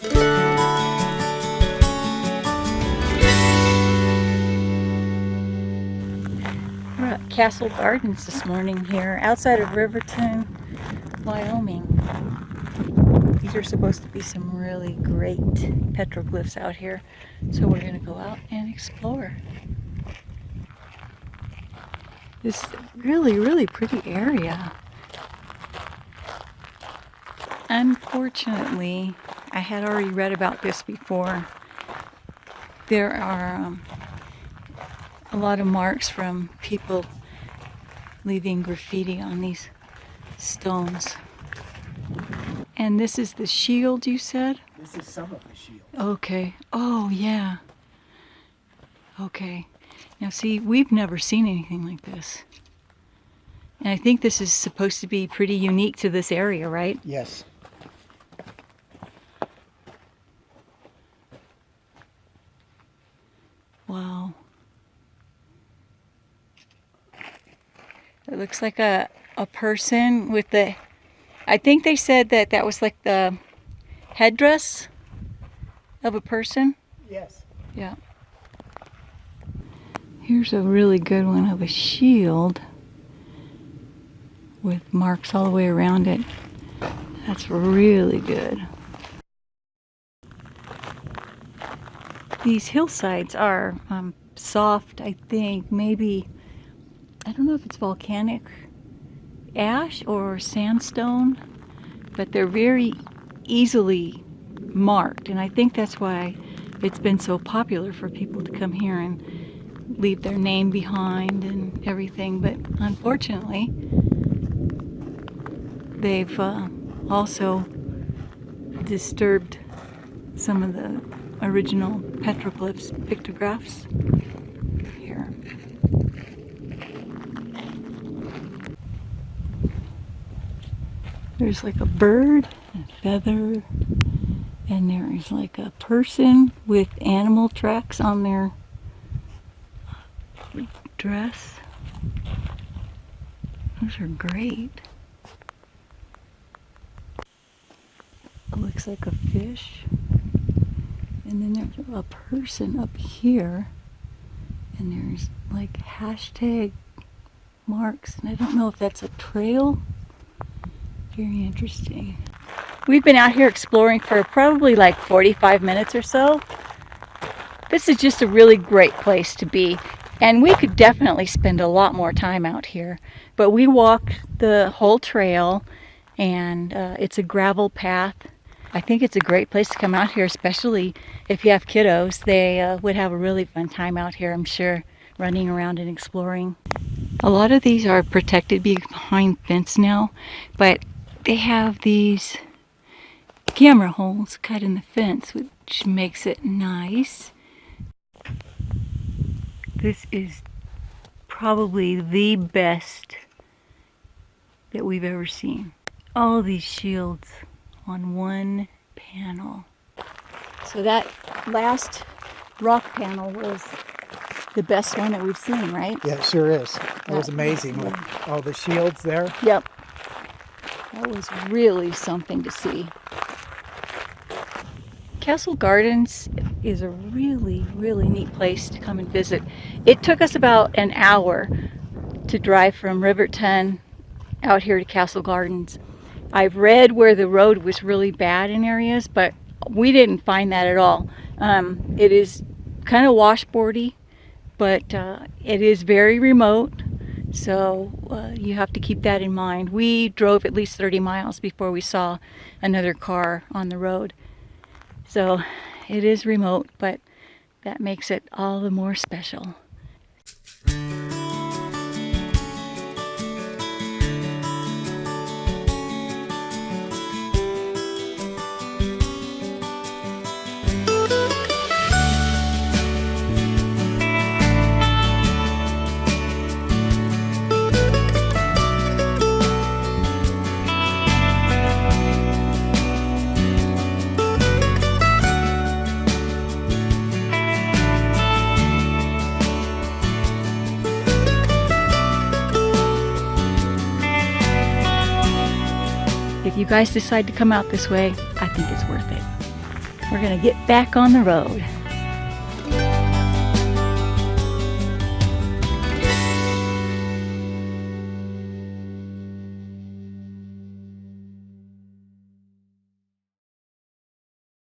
We're at Castle Gardens this morning here, outside of Riverton, Wyoming. These are supposed to be some really great petroglyphs out here, so we're going to go out and explore. This really, really pretty area. Unfortunately, I had already read about this before. There are um, a lot of marks from people leaving graffiti on these stones. And this is the shield you said? This is some of the shield. Okay. Oh, yeah. Okay. Now, see, we've never seen anything like this. And I think this is supposed to be pretty unique to this area, right? Yes. Wow. It looks like a, a person with the. I think they said that that was like the headdress of a person. Yes. Yeah. Here's a really good one of a shield with marks all the way around it. That's really good. These hillsides are um, soft, I think. Maybe, I don't know if it's volcanic ash or sandstone, but they're very easily marked. And I think that's why it's been so popular for people to come here and leave their name behind and everything. But unfortunately, they've uh, also disturbed some of the original petroglyphs, pictographs here. There's like a bird, a feather, and there is like a person with animal tracks on their dress. Those are great. It looks like a fish. And then there's a person up here. And there's like hashtag marks. And I don't know if that's a trail. Very interesting. We've been out here exploring for probably like 45 minutes or so. This is just a really great place to be. And we could definitely spend a lot more time out here. But we walked the whole trail and uh, it's a gravel path. I think it's a great place to come out here, especially if you have kiddos. They uh, would have a really fun time out here, I'm sure, running around and exploring. A lot of these are protected behind fence now, but they have these camera holes cut in the fence, which makes it nice. This is probably the best that we've ever seen. All these shields on one panel. So that last rock panel was the best one that we've seen, right? Yeah, it sure is. It was amazing with all the shields there. Yep. That was really something to see. Castle Gardens is a really, really neat place to come and visit. It took us about an hour to drive from Riverton out here to Castle Gardens. I've read where the road was really bad in areas, but we didn't find that at all. Um, it is kind of washboardy, but uh, it is very remote. So uh, you have to keep that in mind. We drove at least 30 miles before we saw another car on the road. So it is remote, but that makes it all the more special. If you guys decide to come out this way, I think it's worth it. We're to get back on the road.